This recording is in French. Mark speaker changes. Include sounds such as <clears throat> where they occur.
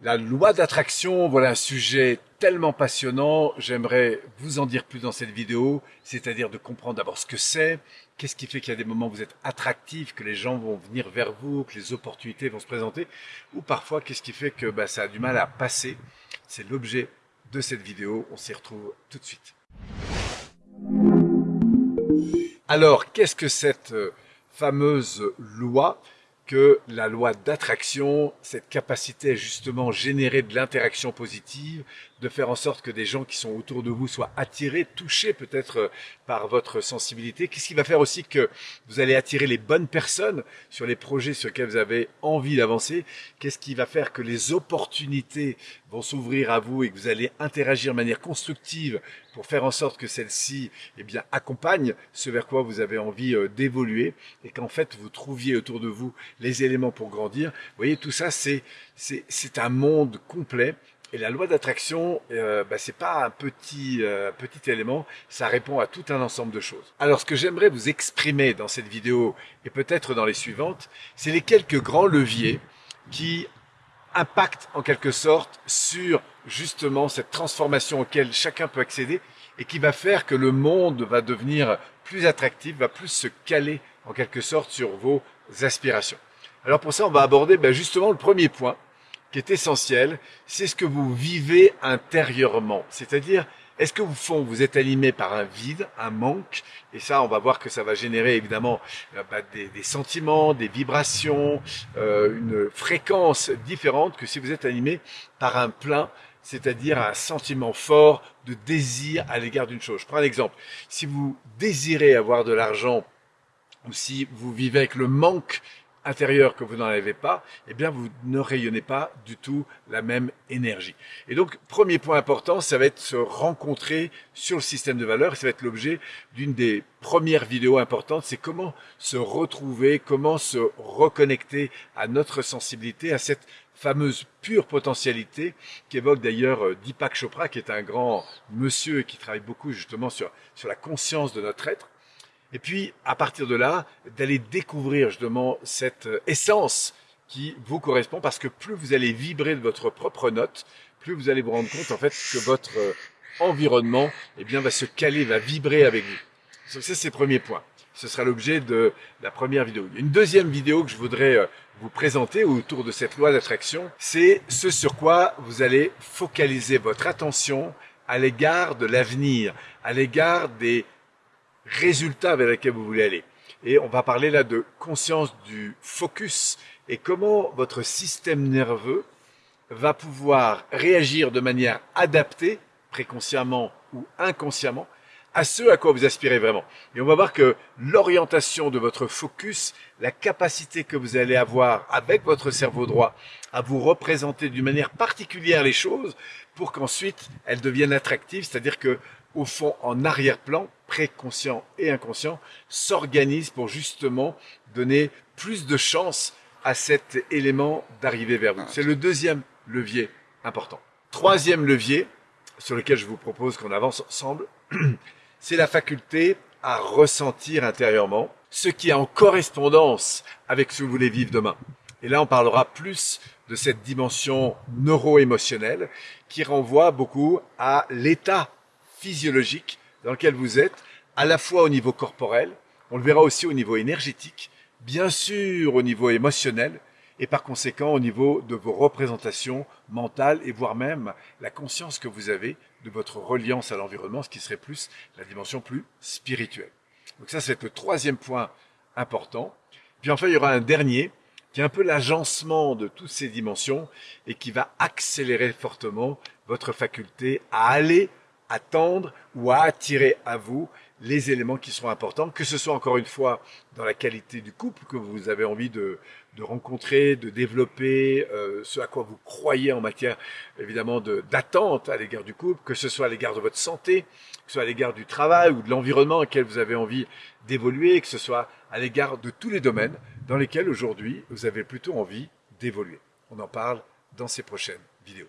Speaker 1: La loi d'attraction, voilà un sujet tellement passionnant. J'aimerais vous en dire plus dans cette vidéo, c'est-à-dire de comprendre d'abord ce que c'est, qu'est-ce qui fait qu'il y a des moments où vous êtes attractif, que les gens vont venir vers vous, que les opportunités vont se présenter, ou parfois qu'est-ce qui fait que bah, ça a du mal à passer? C'est l'objet de cette vidéo. On s'y retrouve tout de suite. Alors, qu'est-ce que cette euh, fameuse loi? Que la loi d'attraction, cette capacité justement générer de l'interaction positive, de faire en sorte que des gens qui sont autour de vous soient attirés, touchés peut-être euh, par votre sensibilité. Qu'est-ce qui va faire aussi que vous allez attirer les bonnes personnes sur les projets sur lesquels vous avez envie d'avancer? Qu'est-ce qui va faire que les opportunités vont s'ouvrir à vous et que vous allez interagir de manière constructive pour faire en sorte que celle-ci eh bien, accompagne ce vers quoi vous avez envie euh, d'évoluer? Et qu'en fait vous trouviez autour de vous les éléments pour grandir. Vous voyez, tout ça, c'est un monde complet et la loi d'attraction, euh, bah, c'est pas un petit, euh, petit élément, ça répond à tout un ensemble de choses. Alors ce que j'aimerais vous exprimer dans cette vidéo, et peut-être dans les suivantes, c'est les quelques grands leviers qui impactent en quelque sorte sur justement cette transformation auquel chacun peut accéder et qui va faire que le monde va devenir plus attractif, va plus se caler en quelque sorte sur vos aspirations. Alors pour ça, on va aborder bah, justement le premier point, qui est essentiel, c'est ce que vous vivez intérieurement. C'est-à-dire, est-ce que vous êtes animé par un vide, un manque? Et ça, on va voir que ça va générer évidemment euh, bah, des, sentiments, des vibrations, euh, une fréquence différente que si vous êtes animé par un plein, c'est-à-dire un sentiment fort de désir à l'égard d'une chose. Je prends un exemple. Si vous désirez avoir de l'argent ou si vous vivez avec le manque intérieur que vous n'en avez pas, eh bien vous ne rayonnez pas du tout la même énergie. Et donc, premier point important, ça va être se rencontrer sur le système de valeurs. Ça va être l'objet d'une des premières vidéos importantes, c'est comment se retrouver, comment se reconnecter à notre sensibilité, à cette fameuse pure potentialité qu'évoque d'ailleurs euh, Deepak Chopra, qui est un grand monsieur qui travaille beaucoup justement sur, sur la conscience de notre être. Et puis, à partir de là, d'aller découvrir justement cette euh, essence qui vous correspond, parce que plus vous allez vibrer de votre propre note, plus vous allez vous rendre compte en fait que votre euh, environnement eh bien, va se caler, va vibrer avec vous. Ça, c'est le premier point. Ce sera l'objet de la première vidéo. Une deuxième vidéo que je voudrais euh, vous présenter autour de cette loi d'attraction. C'est ce sur quoi vous allez focaliser votre attention à l'égard de l'avenir, à l'égard des résultats vers lesquels vous voulez aller. Et on va parler là de conscience du focus et comment votre système nerveux va pouvoir réagir de manière adaptée, préconsciemment ou inconsciemment, à ce à quoi vous aspirez vraiment. Et on va voir que l'orientation de votre focus, la capacité que vous allez avoir avec votre cerveau droit à vous représenter d'une manière particulière les choses pour qu'ensuite elles deviennent attractives, c'est-à-dire que au fond, en arrière-plan, préconscient et inconscient, s'organisent pour justement donner plus de chance à cet élément d'arriver vers vous. C'est le deuxième levier important. Troisième levier, sur lequel je vous propose qu'on avance ensemble, <clears throat> c'est la faculté à ressentir intérieurement ce qui est en correspondance avec ce que vous voulez vivre demain. Et là, on parlera plus de cette dimension neuro-émotionnelle qui renvoie beaucoup à l'état physiologique dans lequel vous êtes, à la fois au niveau corporel, on le verra aussi au niveau énergétique, bien sûr au niveau émotionnel, et par conséquent au niveau de vos représentations mentales et voire même la conscience que vous avez de votre reliance à l'environnement, ce qui serait plus la dimension plus spirituelle. Donc ça, c'est le troisième point important. Puis enfin, il y aura un dernier qui est un peu l'agencement de toutes ces dimensions et qui va accélérer fortement votre faculté à aller attendre ou à attirer à vous les éléments qui seront importants, que ce soit encore une fois dans la qualité du couple que vous avez envie de, de rencontrer, de développer, euh, ce à quoi vous croyez en matière évidemment d'attente à l'égard du couple, que ce soit à l'égard de votre santé, que ce soit à l'égard du travail ou de l'environnement dans lequel vous avez envie d'évoluer, que ce soit à l'égard de tous les domaines dans lesquels aujourd'hui vous avez plutôt envie d'évoluer. On en parle dans ces prochaines vidéos.